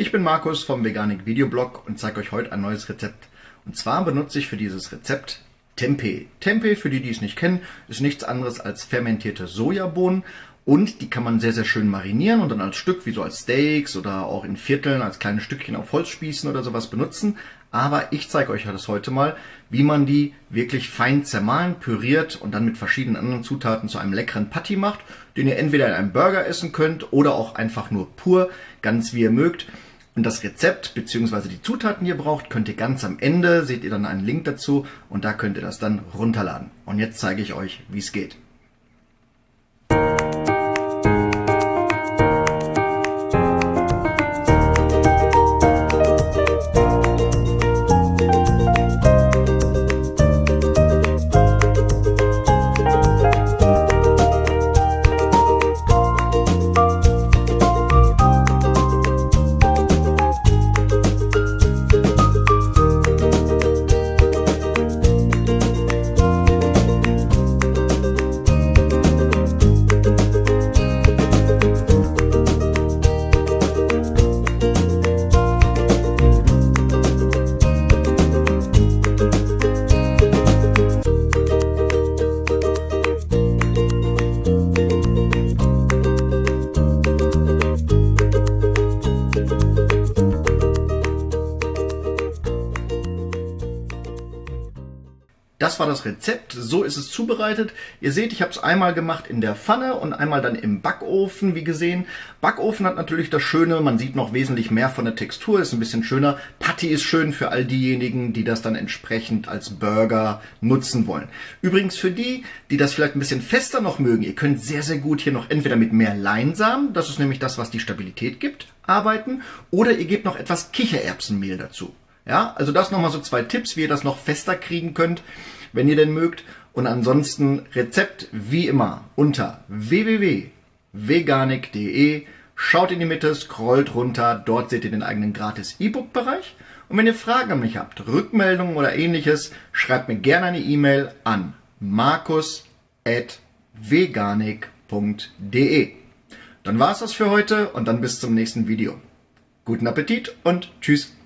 Ich bin Markus vom Veganik Videoblog und zeige euch heute ein neues Rezept. Und zwar benutze ich für dieses Rezept Tempeh. Tempeh, für die, die es nicht kennen, ist nichts anderes als fermentierte Sojabohnen und die kann man sehr, sehr schön marinieren und dann als Stück, wie so als Steaks oder auch in Vierteln, als kleine Stückchen auf Holzspießen oder sowas benutzen. Aber ich zeige euch das heute mal, wie man die wirklich fein zermahlen, püriert und dann mit verschiedenen anderen Zutaten zu einem leckeren Patty macht, den ihr entweder in einem Burger essen könnt oder auch einfach nur pur, ganz wie ihr mögt. Und das Rezept bzw. die Zutaten, die ihr braucht, könnt ihr ganz am Ende, seht ihr dann einen Link dazu und da könnt ihr das dann runterladen. Und jetzt zeige ich euch, wie es geht. Das war das Rezept, so ist es zubereitet. Ihr seht, ich habe es einmal gemacht in der Pfanne und einmal dann im Backofen, wie gesehen. Backofen hat natürlich das Schöne, man sieht noch wesentlich mehr von der Textur, ist ein bisschen schöner. Patty ist schön für all diejenigen, die das dann entsprechend als Burger nutzen wollen. Übrigens für die, die das vielleicht ein bisschen fester noch mögen, ihr könnt sehr, sehr gut hier noch entweder mit mehr Leinsamen, das ist nämlich das, was die Stabilität gibt, arbeiten, oder ihr gebt noch etwas Kichererbsenmehl dazu. Ja, also das nochmal so zwei Tipps, wie ihr das noch fester kriegen könnt, wenn ihr denn mögt. Und ansonsten Rezept wie immer unter www.veganik.de. Schaut in die Mitte, scrollt runter, dort seht ihr den eigenen gratis E-Book-Bereich. Und wenn ihr Fragen an mich habt, Rückmeldungen oder ähnliches, schreibt mir gerne eine E-Mail an markus.veganik.de. Dann war es das für heute und dann bis zum nächsten Video. Guten Appetit und tschüss.